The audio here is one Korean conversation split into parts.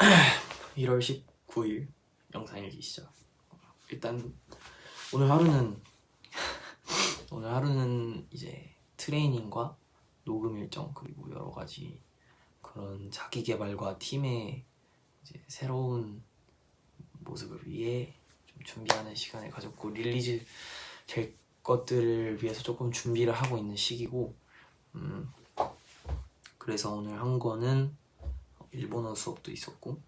1월 19일 영상 일기 시작 일단 오늘 하루는 오늘 하루는 이제 트레이닝과 녹음 일정 그리고 여러 가지 그런 자기 개발과 팀의 이제 새로운 모습을 위해 좀 준비하는 시간을 가졌고 release 될 것들을 위해서 조금 준비를 하고 있는 시기고 음 그래서 오늘 한 거는 일본어 수업도 있었고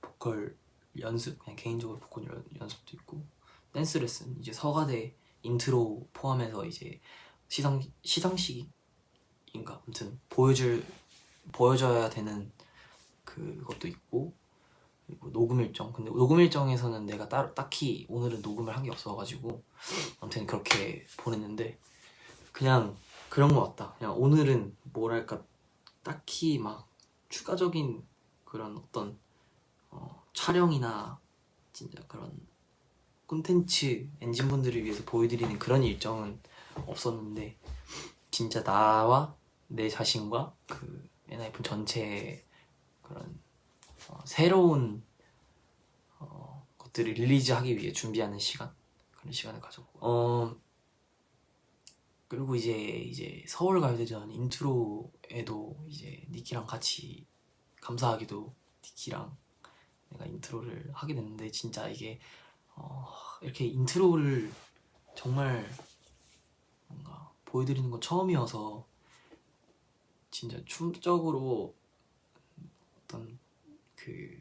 보컬 연습 그냥 개인적으로 보컬 연, 연습도 있고 댄스 레슨 이제 서가대 인트로 포함해서 이제 시상 시상식인가? 아무튼 보여줄 보여줘야 되는 그것도 있고 그리고 녹음 일정. 근데 녹음 일정에서는 내가 따로 딱히 오늘은 녹음을 한 게 없어가지고 아무튼 그렇게 보냈는데 그냥 그런 거 같다. 그냥 오늘은 뭐랄까? 딱히 막 추가적인 그런 어떤 어, 촬영이나 진짜 그런 콘텐츠 엔진분들을 위해서 보여드리는 그런 일정은 없었는데 진짜 나와 내 자신과 그 엔하이픈 전체 그런 어, 새로운 어, 것들을 릴리즈하기 위해 준비하는 시간 그런 시간을 가졌고. 어 그리고 이제 이제 서울 가요대전 intro에도 이제 니키랑 같이 감사하게도 니키랑 내가 intro를 하게 됐는데 진짜 이게 어, 이렇게 intro를 정말 뭔가 보여드리는 건 처음이어서 진짜 춤적으로 어떤 그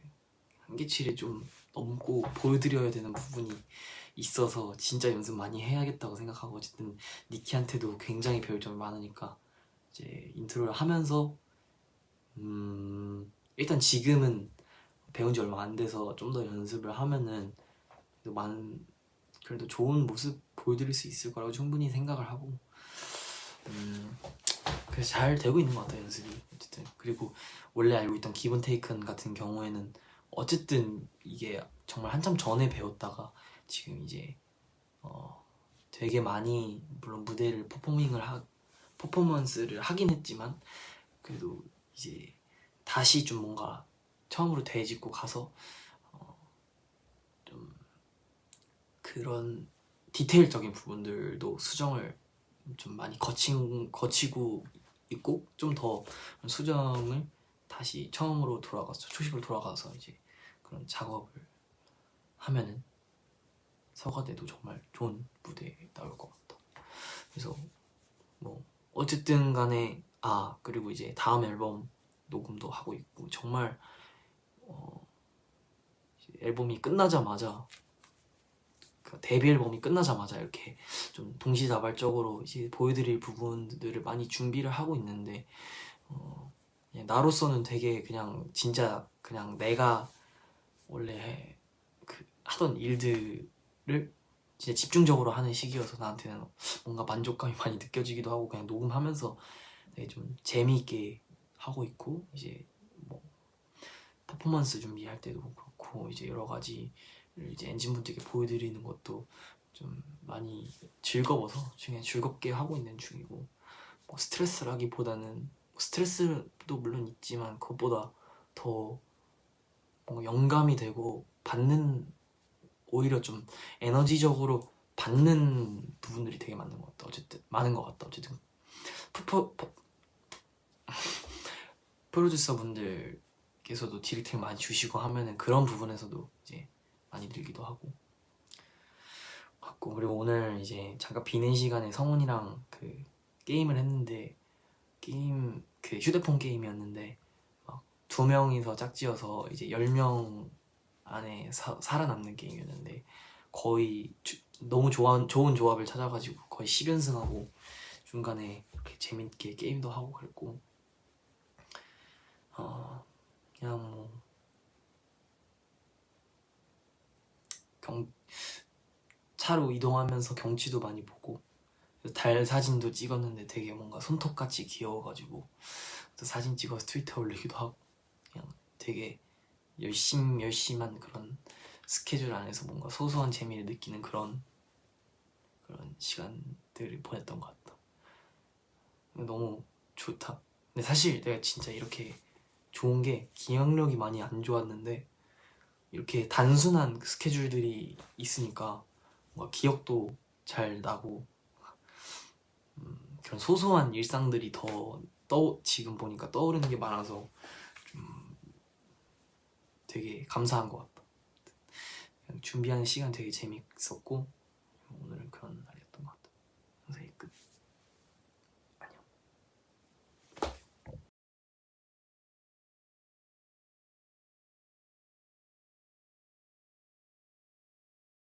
한계치를 좀 넘고 보여드려야 되는 부분이 있어서 진짜 연습 많이 해야겠다고 생각하고 어쨌든 니키한테도 굉장히 배울 점이 많으니까 이제 인트로를 하면서 음 일단 지금은 배운 지 얼마 안 돼서 좀 더 연습을 하면은 그래도 많은 그래도 좋은 모습 보여드릴 수 있을 거라고 충분히 생각을 하고 음 그래서 잘 되고 있는 것 같아요 연습이. 어쨌든. 그리고 원래 알고 있던 기본 테이큰 같은 경우에는 어쨌든 이게 정말 한참 전에 배웠다가 지금 이제 어 되게 많이 물론 무대를 퍼포밍을 하 퍼포먼스를 하긴 했지만 그래도 이제 다시 좀 뭔가 처음으로 되짚고 가서 어 좀 그런 디테일적인 부분들도 수정을 좀 많이 거친, 거치고 있고 좀 더 수정을 다시 처음으로 돌아가서 초심으로 돌아가서 이제 그런 작업을 하면은 서가대도 정말 좋은 무대에 나올 것 같다 그래서 뭐 어쨌든 간에 아 그리고 이제 다음 앨범 녹음도 하고 있고 정말 어, 앨범이 끝나자마자 그 데뷔 앨범이 끝나자마자 이렇게 좀 동시다발적으로 이제 보여드릴 부분들을 많이 준비를 하고 있는데 어, 나로서는 되게 그냥 진짜 그냥 내가 원래 그 하던 일들 을 진짜 집중적으로 하는 시기여서 나한테는 뭔가 만족감이 많이 느껴지기도 하고 그냥 녹음하면서 되게 좀 재미있게 하고 있고 이제 뭐 퍼포먼스 준비할 때도 그렇고 이제 여러 가지 이제 엔진분들께 보여드리는 것도 좀 많이 즐거워서 그냥 즐겁게 하고 있는 중이고 뭐 스트레스라기보다는 스트레스도 물론 있지만 그것보다 더 뭔가 영감이 되고 받는 오히려 좀 에너지적으로 받는 부분들이 되게 많은 것 같다. 어쨌든 많은 것 같다. 어쨌든. 푸푸 프로듀서 분들께서도 디렉팅 많이 주시고 하면은 그런 부분에서도 이제 많이 늘기도 하고. 같고. 그리고 오늘 이제 잠깐 비는 시간에 성훈이랑 그 게임을 했는데 게임 그 휴대폰 게임이었는데 막 두 명이서 짝지어서 이제 열명 안에 사, 살아남는 게임이었는데 거의 주, 너무 좋아, 좋은 조합을 찾아가지고 거의 10연승하고 중간에 이렇게 재밌게 게임도 하고 그랬고 어 그냥 뭐 경, 차로 이동하면서 경치도 많이 보고 달 사진도 찍었는데 되게 뭔가 손톱같이 귀여워가지고 또 사진 찍어서 트위터 올리기도 하고 그냥 되게 열심 열심한 그런 스케줄 안에서 뭔가 소소한 재미를 느끼는 그런 그런 시간들을 보냈던 것 같다. 너무 좋다. 근데 사실 내가 진짜 이렇게 좋은 게 기억력이 많이 안 좋았는데 이렇게 단순한 그 스케줄들이 있으니까 뭔가 기억도 잘 나고 음, 그런 소소한 일상들이 더 떠, 지금 보니까 떠오르는 게 많아서 좀 되게 감사한 것 같다. 준비하는 시간 되게 재밌었고 오늘은 그런